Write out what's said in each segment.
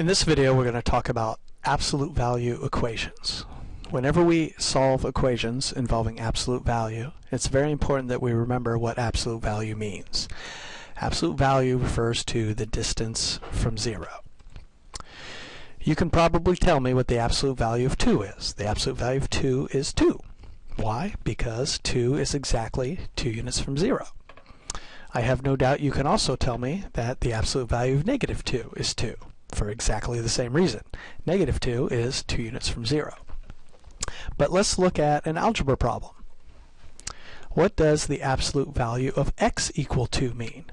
In this video we're going to talk about absolute value equations. Whenever we solve equations involving absolute value, it's very important that we remember what absolute value means. Absolute value refers to the distance from zero. You can probably tell me what the absolute value of 2 is. The absolute value of 2 is 2. Why? Because 2 is exactly 2 units from 0. I have no doubt you can also tell me that the absolute value of negative 2 is 2 for exactly the same reason. Negative 2 is 2 units from 0. But let's look at an algebra problem. What does the absolute value of x equal 2 mean?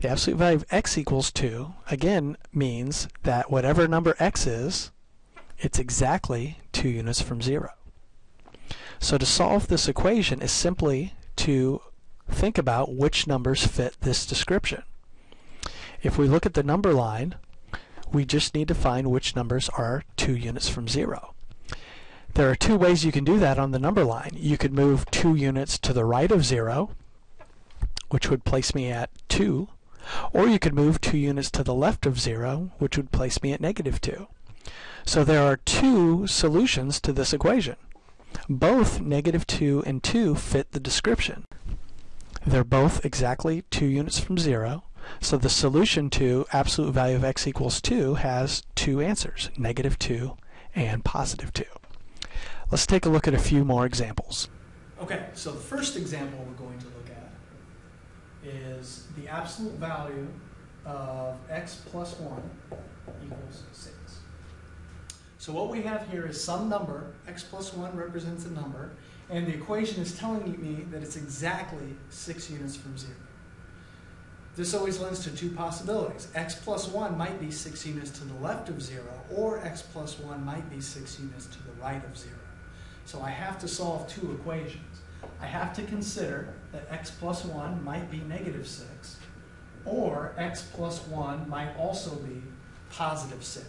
The absolute value of x equals 2, again, means that whatever number x is, it's exactly 2 units from 0. So to solve this equation is simply to think about which numbers fit this description. If we look at the number line, we just need to find which numbers are 2 units from 0. There are two ways you can do that on the number line. You could move 2 units to the right of 0, which would place me at 2, or you could move 2 units to the left of 0, which would place me at negative 2. So there are two solutions to this equation. Both negative 2 and 2 fit the description. They're both exactly 2 units from 0, so the solution to absolute value of x equals 2 has two answers, negative 2 and positive 2. Let's take a look at a few more examples. Okay, so the first example we're going to look at is the absolute value of x plus 1 equals 6. So what we have here is some number, x plus 1 represents a number, and the equation is telling me that it's exactly 6 units from 0. This always lends to two possibilities. x plus 1 might be 6 units to the left of 0, or x plus 1 might be 6 units to the right of 0. So I have to solve two equations. I have to consider that x plus 1 might be negative 6, or x plus 1 might also be positive 6.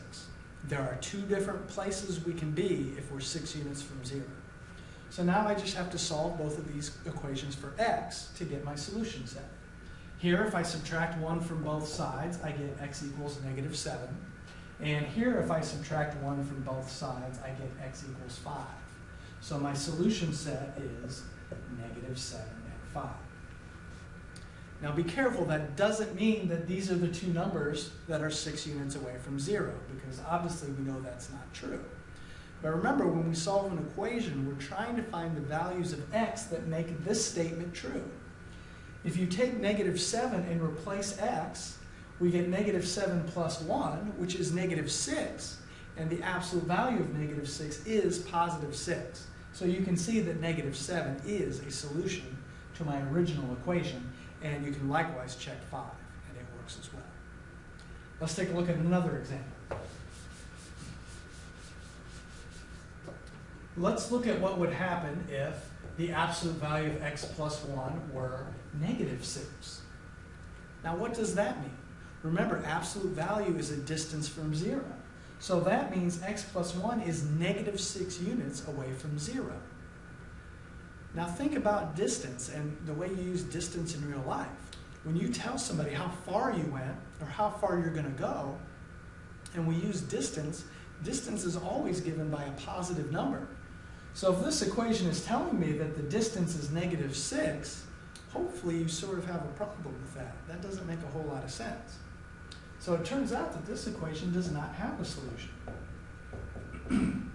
There are two different places we can be if we're 6 units from 0. So now I just have to solve both of these equations for x to get my solution set. Here, if I subtract 1 from both sides, I get x equals negative 7. And here, if I subtract 1 from both sides, I get x equals 5. So my solution set is negative 7 and 5. Now be careful, that doesn't mean that these are the two numbers that are 6 units away from 0, because obviously we know that's not true. But remember, when we solve an equation, we're trying to find the values of x that make this statement true. If you take negative 7 and replace x, we get negative 7 plus 1, which is negative 6, and the absolute value of negative 6 is positive 6. So you can see that negative 7 is a solution to my original equation, and you can likewise check 5, and it works as well. Let's take a look at another example. Let's look at what would happen if the absolute value of x plus 1 were negative 6. Now what does that mean? Remember, absolute value is a distance from 0. So that means x plus 1 is negative 6 units away from 0. Now think about distance and the way you use distance in real life. When you tell somebody how far you went or how far you're going to go, and we use distance, distance is always given by a positive number. So if this equation is telling me that the distance is negative 6, hopefully you sort of have a problem with that. That doesn't make a whole lot of sense. So it turns out that this equation does not have a solution.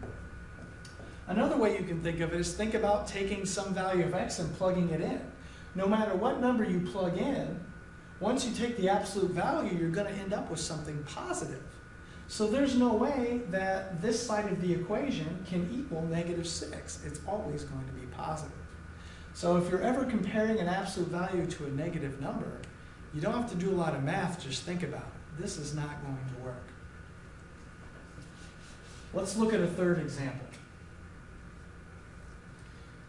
Another way you can think of it is think about taking some value of x and plugging it in. No matter what number you plug in, once you take the absolute value, you're going to end up with something positive. So there's no way that this side of the equation can equal negative 6. It's always going to be positive. So if you're ever comparing an absolute value to a negative number, you don't have to do a lot of math, just think about it. This is not going to work. Let's look at a third example.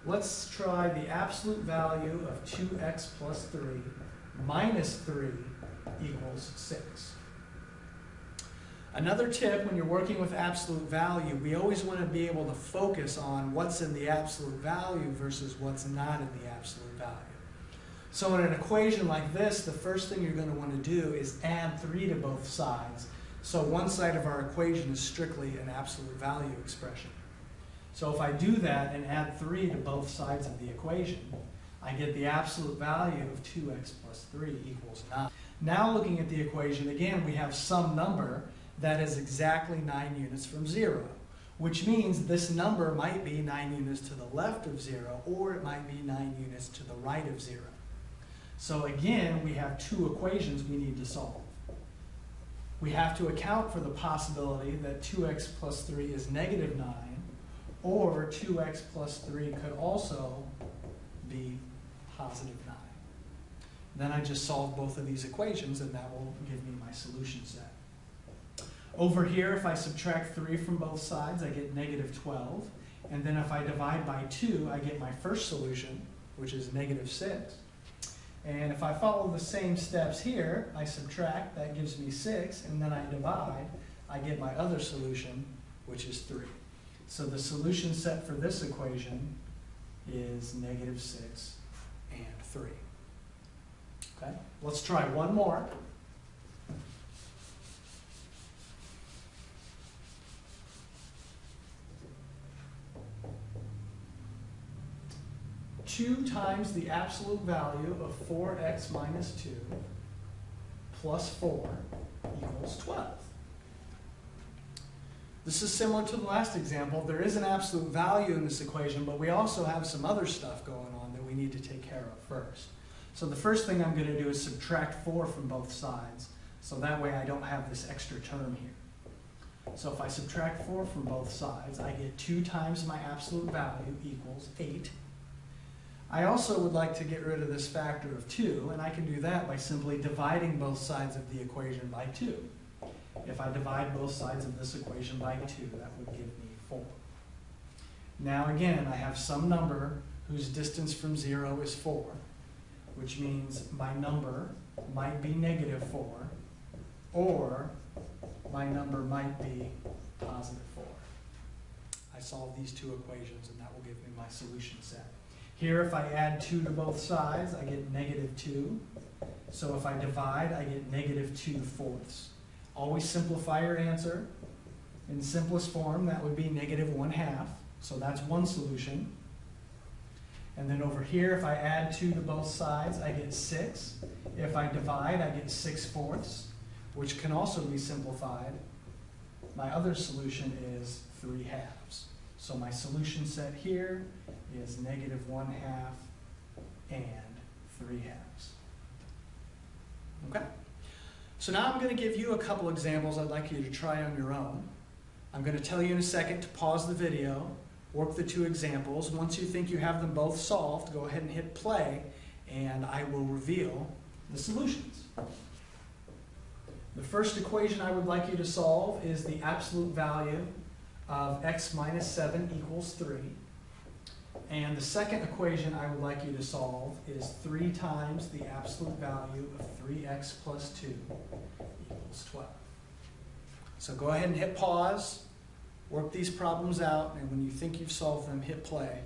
Let's try the absolute value of 2x plus 3 minus 3 equals 6. Another tip when you're working with absolute value, we always want to be able to focus on what's in the absolute value versus what's not in the absolute value. So in an equation like this, the first thing you're going to want to do is add 3 to both sides So one side of our equation is strictly an absolute value expression. So if I do that and add 3 to both sides of the equation, I get the absolute value of 2x plus 3 equals 9. Now looking at the equation, again, we have some number that is exactly 9 units from 0, which means this number might be 9 units to the left of 0, or it might be 9 units to the right of 0. So again, we have two equations we need to solve. We have to account for the possibility that 2x plus 3 is negative 9, or 2x plus 3 could also be positive 9. Then I just solve both of these equations, and that will give me my solution set. Over here, if I subtract 3 from both sides, I get negative 12. And then if I divide by 2, I get my first solution, which is negative 6. And if I follow the same steps here, I subtract, that gives me 6, and then I divide, I get my other solution, which is 3. So the solution set for this equation is negative 6 and 3. Okay, let's try one more. Two times the absolute value of four x minus two plus four equals twelve. This is similar to the last example. There is an absolute value in this equation, but we also have some other stuff going on that we need to take care of first. So the first thing I'm going to do is subtract 4 from both sides, so that way I don't have this extra term here. So if I subtract 4 from both sides, I get 2 times my absolute value equals 8. I also would like to get rid of this factor of 2, and I can do that by simply dividing both sides of the equation by 2. If I divide both sides of this equation by 2, that would give me 4. Now again, I have some number whose distance from 0 is 4, which means my number might be negative 4, or my number might be positive 4. I solve these two equations, and that will give me my solution set. Here, if I add 2 to both sides, I get negative 2. So if I divide, I get negative 2 fourths. Always simplify your answer. In simplest form, that would be negative 1 half. So that's one solution. And then over here, if I add 2 to both sides, I get 6. If I divide, I get 6 fourths, which can also be simplified. My other solution is 3 halves. So my solution set here is negative 1 half and 3 halves. Okay? So now I'm going to give you a couple examples I'd like you to try on your own. I'm going to tell you in a second to pause the video, work the two examples. Once you think you have them both solved, go ahead and hit play, and I will reveal the solutions. The first equation I would like you to solve is the absolute value of x minus 7 equals 3. And the second equation I would like you to solve is 3 times the absolute value of 3x plus 2 equals 12. So go ahead and hit pause, work these problems out, and when you think you've solved them, hit play.